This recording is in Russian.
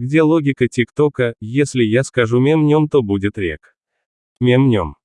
Где логика ТикТока, если я скажу мемнем, то будет рек. Мемнем.